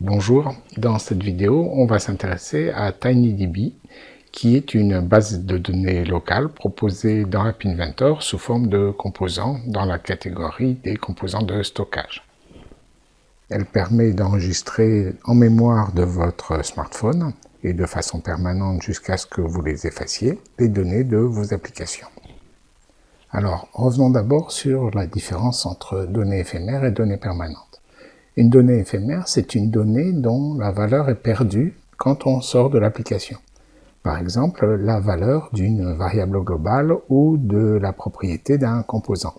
Bonjour, dans cette vidéo, on va s'intéresser à TinyDB, qui est une base de données locale proposée dans App Inventor sous forme de composants dans la catégorie des composants de stockage. Elle permet d'enregistrer en mémoire de votre smartphone et de façon permanente jusqu'à ce que vous les effaciez, les données de vos applications. Alors, revenons d'abord sur la différence entre données éphémères et données permanentes. Une donnée éphémère, c'est une donnée dont la valeur est perdue quand on sort de l'application. Par exemple, la valeur d'une variable globale ou de la propriété d'un composant.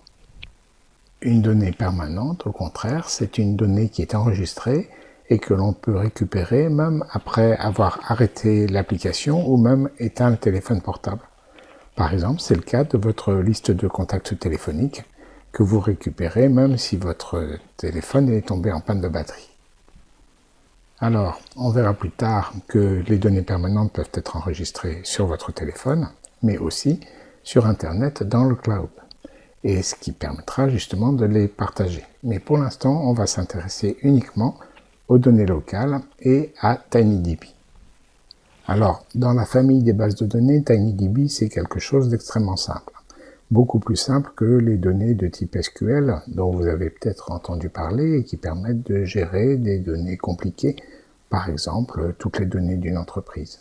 Une donnée permanente, au contraire, c'est une donnée qui est enregistrée et que l'on peut récupérer même après avoir arrêté l'application ou même éteint le téléphone portable. Par exemple, c'est le cas de votre liste de contacts téléphoniques que vous récupérez même si votre téléphone est tombé en panne de batterie. Alors, on verra plus tard que les données permanentes peuvent être enregistrées sur votre téléphone, mais aussi sur Internet dans le cloud, et ce qui permettra justement de les partager. Mais pour l'instant, on va s'intéresser uniquement aux données locales et à TinyDB. Alors, dans la famille des bases de données, TinyDB, c'est quelque chose d'extrêmement simple beaucoup plus simple que les données de type SQL dont vous avez peut-être entendu parler et qui permettent de gérer des données compliquées, par exemple toutes les données d'une entreprise.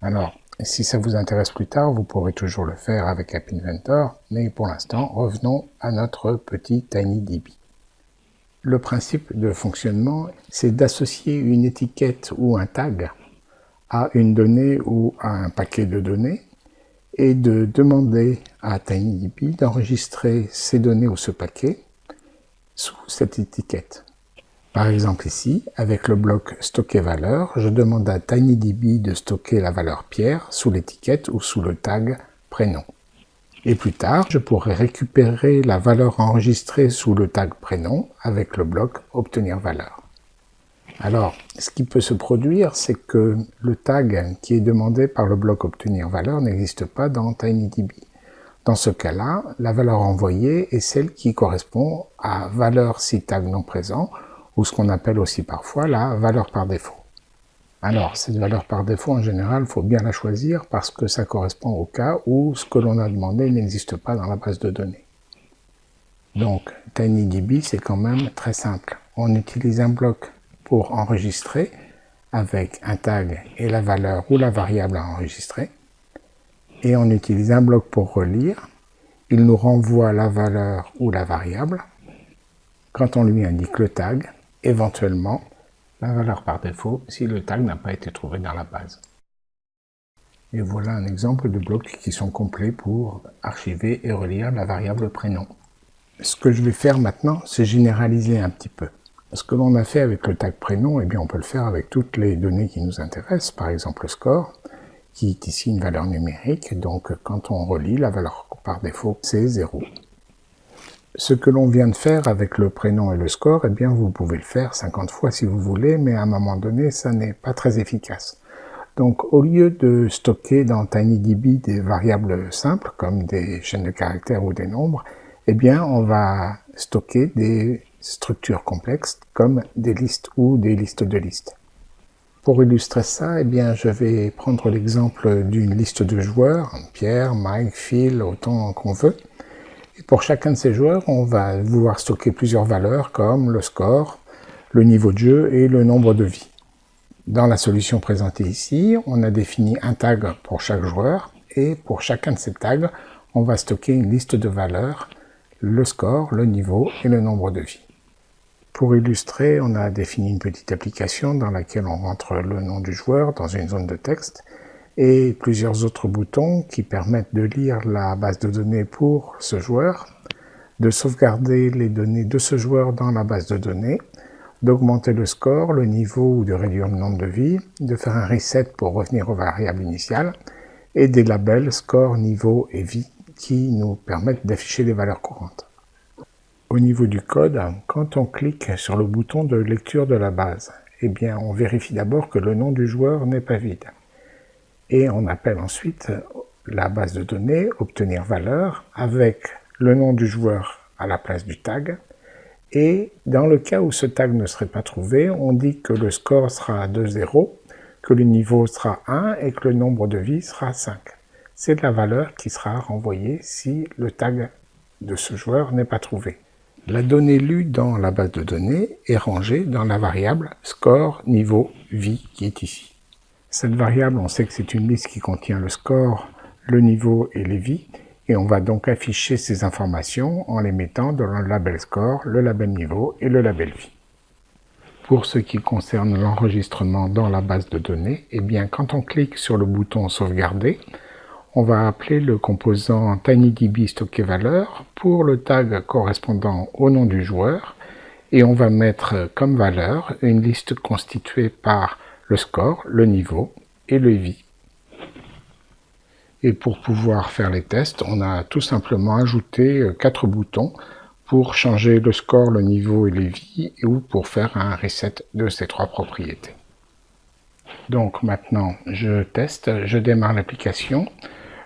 Alors, si ça vous intéresse plus tard, vous pourrez toujours le faire avec App Inventor, mais pour l'instant, revenons à notre petit TinyDB. Le principe de fonctionnement, c'est d'associer une étiquette ou un tag à une donnée ou à un paquet de données, et de demander à TinyDB d'enregistrer ces données ou ce paquet sous cette étiquette. Par exemple ici, avec le bloc stocker valeur, je demande à TinyDB de stocker la valeur Pierre sous l'étiquette ou sous le tag prénom. Et plus tard, je pourrai récupérer la valeur enregistrée sous le tag prénom avec le bloc obtenir valeur. Alors, ce qui peut se produire, c'est que le tag qui est demandé par le bloc obtenir valeur n'existe pas dans TinyDB. Dans ce cas-là, la valeur envoyée est celle qui correspond à valeur si tag non présent, ou ce qu'on appelle aussi parfois la valeur par défaut. Alors, cette valeur par défaut, en général, il faut bien la choisir parce que ça correspond au cas où ce que l'on a demandé n'existe pas dans la base de données. Donc, TinyDB, c'est quand même très simple. On utilise un bloc pour enregistrer avec un tag et la valeur ou la variable à enregistrer. Et on utilise un bloc pour relire. Il nous renvoie la valeur ou la variable. Quand on lui indique le tag, éventuellement la valeur par défaut si le tag n'a pas été trouvé dans la base. Et voilà un exemple de blocs qui sont complets pour archiver et relire la variable prénom. Ce que je vais faire maintenant, c'est généraliser un petit peu. Ce que l'on a fait avec le tag prénom, eh bien, on peut le faire avec toutes les données qui nous intéressent, par exemple le score, qui est ici une valeur numérique, donc quand on relit, la valeur par défaut, c'est 0. Ce que l'on vient de faire avec le prénom et le score, eh bien, vous pouvez le faire 50 fois si vous voulez, mais à un moment donné, ça n'est pas très efficace. Donc, au lieu de stocker dans TinyDB des variables simples, comme des chaînes de caractères ou des nombres, eh bien, on va stocker des structures complexes comme des listes ou des listes de listes. Pour illustrer ça, eh bien, je vais prendre l'exemple d'une liste de joueurs, Pierre, Mike, Phil, autant qu'on veut. Et pour chacun de ces joueurs, on va vouloir stocker plusieurs valeurs comme le score, le niveau de jeu et le nombre de vies. Dans la solution présentée ici, on a défini un tag pour chaque joueur et pour chacun de ces tags, on va stocker une liste de valeurs, le score, le niveau et le nombre de vies. Pour illustrer, on a défini une petite application dans laquelle on rentre le nom du joueur dans une zone de texte et plusieurs autres boutons qui permettent de lire la base de données pour ce joueur, de sauvegarder les données de ce joueur dans la base de données, d'augmenter le score, le niveau ou de réduire le nombre de vies, de faire un reset pour revenir aux variables initiales, et des labels score, niveau et vie qui nous permettent d'afficher les valeurs courantes. Au niveau du code, quand on clique sur le bouton de lecture de la base, eh on vérifie d'abord que le nom du joueur n'est pas vide. Et on appelle ensuite la base de données, obtenir valeur, avec le nom du joueur à la place du tag, Et dans le cas où ce tag ne serait pas trouvé, on dit que le score sera de 0, que le niveau sera 1 et que le nombre de vies sera 5. C'est la valeur qui sera renvoyée si le tag de ce joueur n'est pas trouvé. La donnée lue dans la base de données est rangée dans la variable score niveau vie qui est ici. Cette variable, on sait que c'est une liste qui contient le score, le niveau et les vies, et on va donc afficher ces informations en les mettant dans le label score, le label niveau et le label vie. Pour ce qui concerne l'enregistrement dans la base de données, eh bien quand on clique sur le bouton sauvegarder, on va appeler le composant tinydb stocker valeur pour le tag correspondant au nom du joueur et on va mettre comme valeur une liste constituée par le score, le niveau et le vie. Et pour pouvoir faire les tests, on a tout simplement ajouté euh, quatre boutons pour changer le score, le niveau et les vies, ou pour faire un reset de ces trois propriétés. Donc maintenant, je teste, je démarre l'application,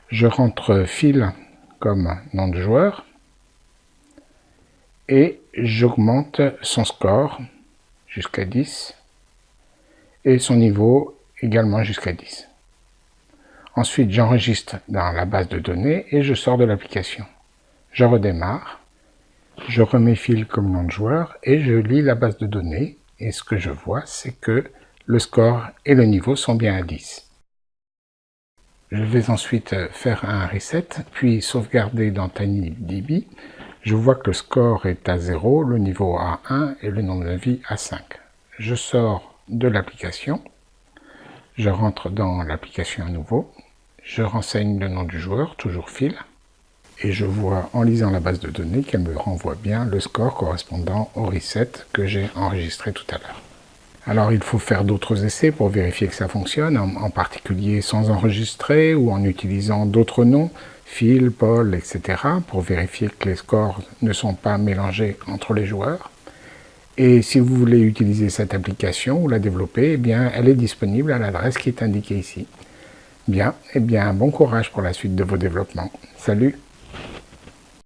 je rentre fil comme nom de joueur, et j'augmente son score jusqu'à 10, et son niveau également jusqu'à 10. Ensuite, j'enregistre dans la base de données et je sors de l'application. Je redémarre, je remets fil comme nom de joueur et je lis la base de données. Et ce que je vois, c'est que le score et le niveau sont bien à 10. Je vais ensuite faire un reset, puis sauvegarder dans TinyDB. Je vois que le score est à 0, le niveau à 1 et le nombre de vie à 5. Je sors de l'application, je rentre dans l'application à nouveau, je renseigne le nom du joueur, toujours fil, et je vois en lisant la base de données qu'elle me renvoie bien le score correspondant au reset que j'ai enregistré tout à l'heure. Alors il faut faire d'autres essais pour vérifier que ça fonctionne, en, particulier sans enregistrer ou en utilisant d'autres noms, Phil, Paul, etc. pour vérifier que les scores ne sont pas mélangés entre les joueurs. Et si vous voulez utiliser cette application ou la développer, eh bien, elle est disponible à l'adresse qui est indiquée ici. Bien, eh bien, bon courage pour la suite de vos développements. Salut